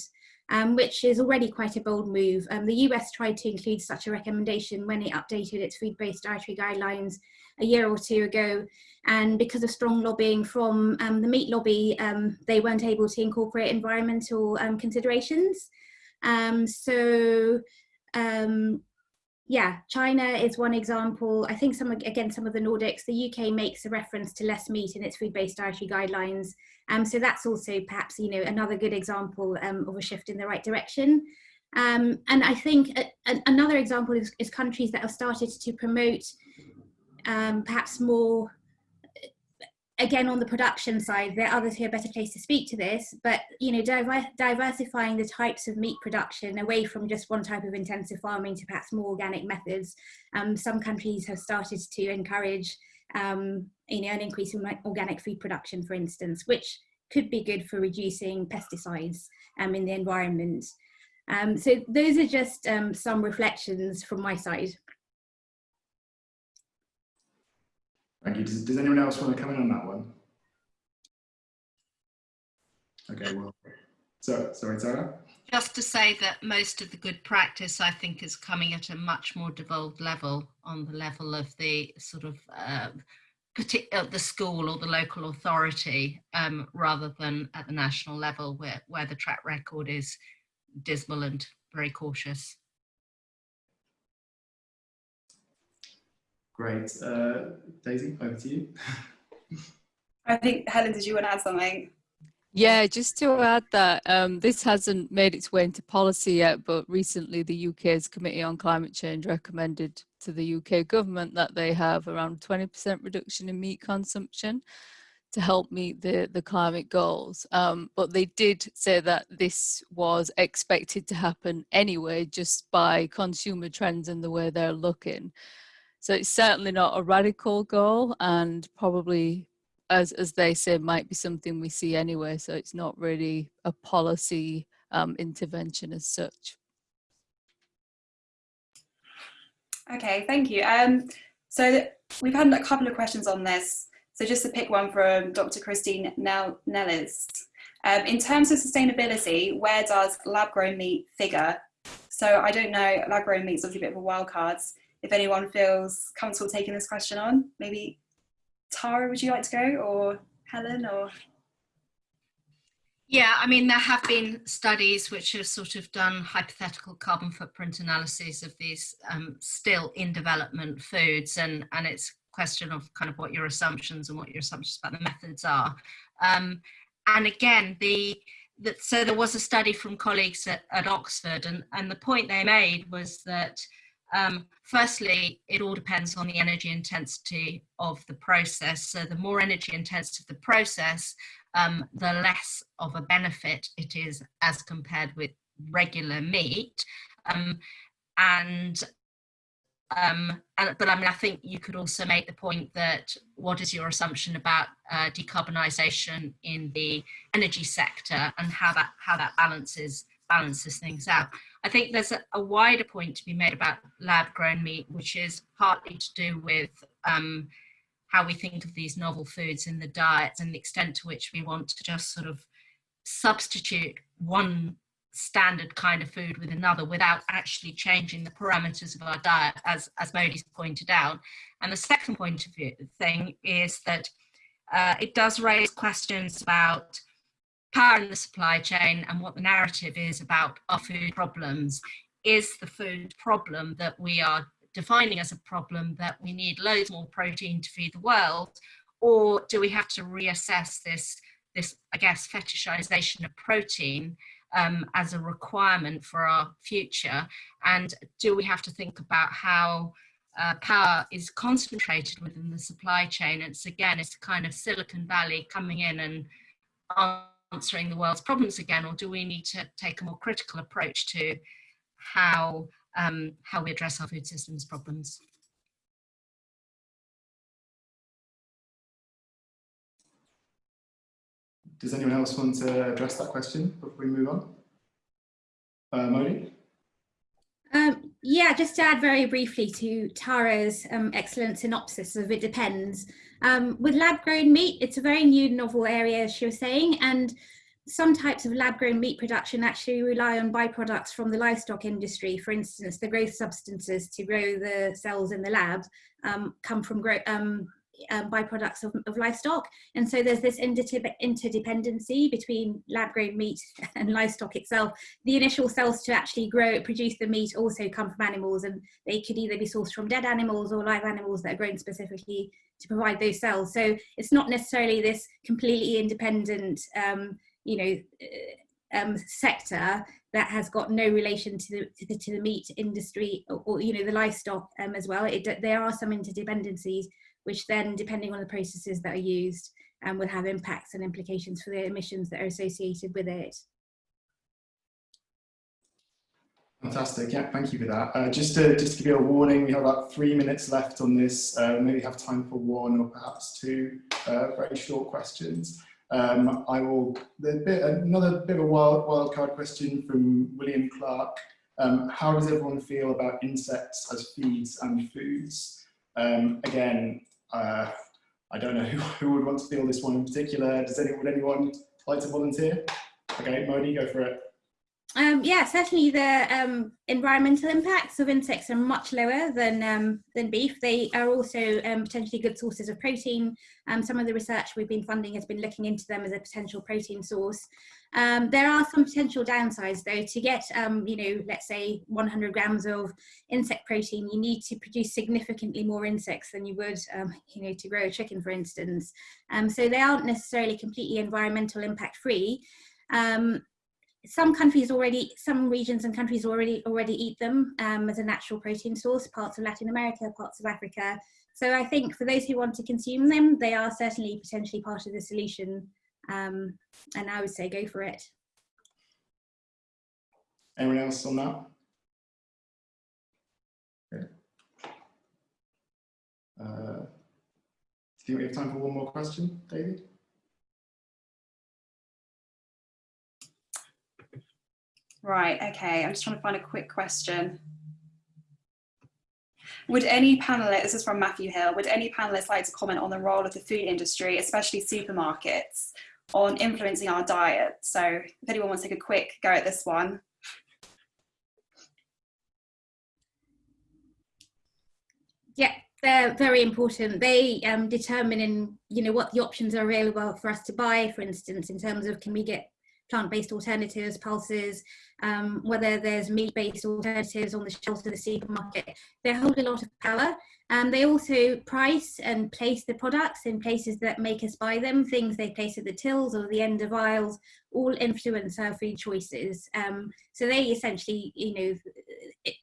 um, which is already quite a bold move. Um, the US tried to include such a recommendation when it updated its food-based dietary guidelines a year or two ago. And because of strong lobbying from um, the meat lobby, um, they weren't able to incorporate environmental considerations. So yeah, China is one example. I think some, again, some of the Nordics, the UK makes a reference to less meat in its food-based dietary guidelines. Um, so that's also perhaps, you know, another good example um, of a shift in the right direction. Um, and I think a, a, another example is, is, countries that have started to promote um, perhaps more again on the production side there are others who are better placed to speak to this but you know diver diversifying the types of meat production away from just one type of intensive farming to perhaps more organic methods um, some countries have started to encourage um, you know an increase in organic food production for instance which could be good for reducing pesticides um, in the environment. Um, so those are just um, some reflections from my side Thank you. Does, does anyone else want to come in on that one? Okay, well, so, sorry, Tara? Just to say that most of the good practice, I think, is coming at a much more devolved level on the level of the sort of uh, uh, the school or the local authority um, rather than at the national level where, where the track record is dismal and very cautious. Great. Uh, Daisy, over to you. I think, Helen, did you want to add something? Yeah, just to add that um, this hasn't made its way into policy yet, but recently the UK's Committee on Climate Change recommended to the UK government that they have around 20% reduction in meat consumption to help meet the, the climate goals. Um, but they did say that this was expected to happen anyway, just by consumer trends and the way they're looking. So it's certainly not a radical goal and probably, as, as they say, might be something we see anyway. So it's not really a policy um, intervention as such. Okay, thank you. Um, so we've had a couple of questions on this. So just to pick one from Dr. Christine Nellis. Um, in terms of sustainability, where does lab-grown meat figure? So I don't know, lab-grown meat is obviously a bit of a wild card if anyone feels comfortable taking this question on, maybe Tara, would you like to go or Helen or? Yeah, I mean, there have been studies which have sort of done hypothetical carbon footprint analyses of these um, still in development foods and, and it's a question of kind of what your assumptions and what your assumptions about the methods are. Um, and again, the, the, so there was a study from colleagues at, at Oxford, and, and the point they made was that um, firstly, it all depends on the energy intensity of the process. So the more energy intensive the process, um, the less of a benefit it is as compared with regular meat. Um, and um, and, but I mean, I think you could also make the point that what is your assumption about uh, decarbonisation in the energy sector and how that how that balances balances things out. I think there's a, a wider point to be made about lab grown meat, which is partly to do with um, how we think of these novel foods in the diet and the extent to which we want to just sort of substitute one standard kind of food with another without actually changing the parameters of our diet, as, as Modi's pointed out. And the second point of view thing is that uh, it does raise questions about power in the supply chain and what the narrative is about our food problems. Is the food problem that we are defining as a problem that we need loads more protein to feed the world? Or do we have to reassess this, this I guess, fetishization of protein um, as a requirement for our future? And do we have to think about how uh, power is concentrated within the supply chain? It's again, it's kind of Silicon Valley coming in and answering the world's problems again, or do we need to take a more critical approach to how, um, how we address our food systems problems? Does anyone else want to address that question before we move on? Uh, Modi? Um, yeah, just to add very briefly to Tara's um, excellent synopsis of it depends. Um, with lab grown meat, it's a very new novel area, as she was saying, and some types of lab grown meat production actually rely on byproducts from the livestock industry. For instance, the growth substances to grow the cells in the lab um, come from um, um, byproducts of, of, livestock. And so there's this interdependency between lab grown meat and livestock itself. The initial cells to actually grow, produce the meat also come from animals and they could either be sourced from dead animals or live animals that are grown specifically to provide those cells. So it's not necessarily this completely independent, um, you know, uh, um, sector that has got no relation to the, to the, to the meat industry or, or, you know, the livestock um, as well. It, there are some interdependencies, which then, depending on the processes that are used, um, will have impacts and implications for the emissions that are associated with it. Fantastic. Yeah, thank you for that. Uh, just to just to give you a warning, we have about three minutes left on this. Uh, maybe have time for one or perhaps two uh, very short questions. Um, I will. Bit, another bit of a wild wild card question from William Clark. Um, how does everyone feel about insects as feeds and foods? Um, again, uh, I don't know who, who would want to feel this one in particular. Does anyone would anyone like to volunteer? Okay, Modi, go for it. Um, yeah, certainly the um, environmental impacts of insects are much lower than um, than beef. They are also um, potentially good sources of protein. Um, some of the research we've been funding has been looking into them as a potential protein source. Um, there are some potential downsides though. To get, you know, let's say 100 grams of insect protein, you need to produce significantly more insects than you would, you know, to grow a chicken, for instance. so they aren't necessarily completely environmental impact free. Um, some countries already, some regions and countries already already eat them um, as a natural protein source, parts of Latin America, parts of Africa. So I think for those who want to consume them, they are certainly potentially part of the solution. Um, and I would say go for it. Anyone else on that? Uh, do you have time for one more question, David? Right, okay, I'm just trying to find a quick question. Would any panelists, this is from Matthew Hill, would any panelists like to comment on the role of the food industry, especially supermarkets, on influencing our diet? So if anyone wants to take a quick go at this one. Yeah, they're very important. They um, determine in, you know, what the options are available for us to buy, for instance, in terms of can we get plant-based alternatives, pulses, um, whether there's meat-based alternatives on the shelves of the supermarket. They hold a lot of power. Um, they also price and place the products in places that make us buy them. Things they place at the tills or the end of aisles all influence our food choices. Um, so they essentially, you know,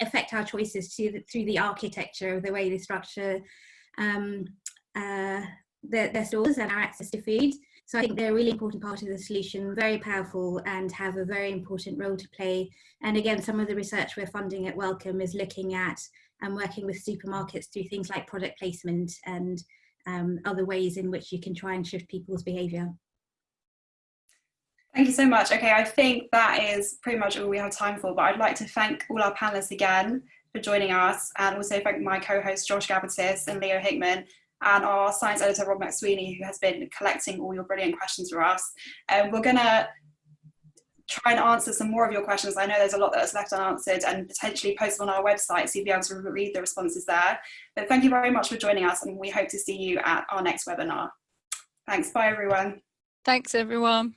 affect our choices to, through the architecture of the way they structure um, uh, their, their stores and our access to food. So I think they're a really important part of the solution, very powerful and have a very important role to play. And again, some of the research we're funding at Wellcome is looking at and working with supermarkets through things like product placement and um, other ways in which you can try and shift people's behaviour. Thank you so much. Okay, I think that is pretty much all we have time for, but I'd like to thank all our panelists again for joining us and also thank my co-hosts Josh Gabbatiss and Leo Hickman and our science editor Rob McSweeney who has been collecting all your brilliant questions for us. Um, we're going to try and answer some more of your questions. I know there's a lot that's left unanswered and potentially post on our website so you'll be able to read the responses there. But thank you very much for joining us and we hope to see you at our next webinar. Thanks, bye everyone. Thanks everyone.